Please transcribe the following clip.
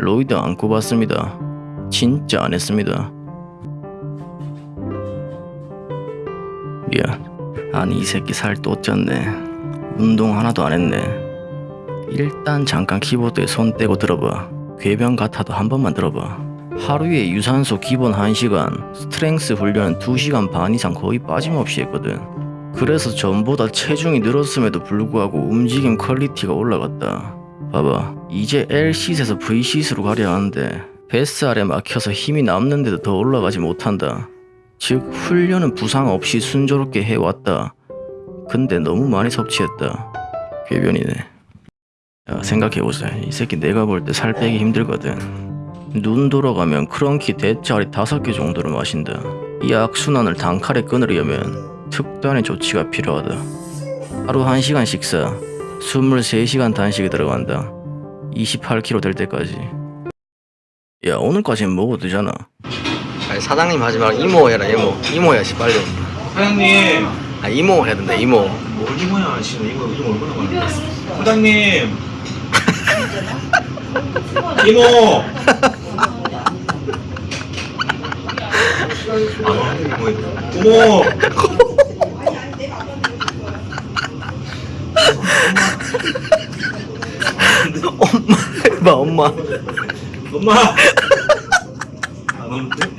roid 안 꽂았습니다. 진짜 안 했습니다. 미안. 아니 이 새끼 살 또 쪘네. 운동 하나도 안 했네. 일단 잠깐 키보드에 손 떼고 들어봐. 궤변 같아도 한 번만 들어봐. 하루에 유산소 기본 1시간, strength 훈련 2시간 반 이상 거의 빠짐없이 했거든. 그래서 전보다 체중이 늘었음에도 불구하고 움직임 quality가 올라갔다. 봐봐. 이제 L시트에서 V시트로 가려 하는데 뱃살에 막혀서 힘이 남는데도 더 올라가지 못한다. 즉 훈련은 부상 없이 순조롭게 해왔다. 근데 너무 많이 섭취했다. 궤변이네. 야 생각해보자. 이 새끼 내가 볼 때 살 빼기 힘들거든. 눈 돌아가면 크런키 대짜리 다섯 개 정도를 마신다. 이 악순환을 단칼에 끊으려면 특단의 조치가 필요하다. 하루 1시간 식사, 23시간 단식이 들어간다. 28kg 될 때까지. 야 오늘까지는 먹어도 되잖아. 아니 사장님 하지 말고 이모 해라 이모. 이모 해야지 빨리. 사장님 아 이모 해야 된다 이모. 뭘 이모야 지금 이거 이거 얼마나 많은데 사장님 이모 아 이모 엄마 해봐 엄마. 엄마. 안 오는데?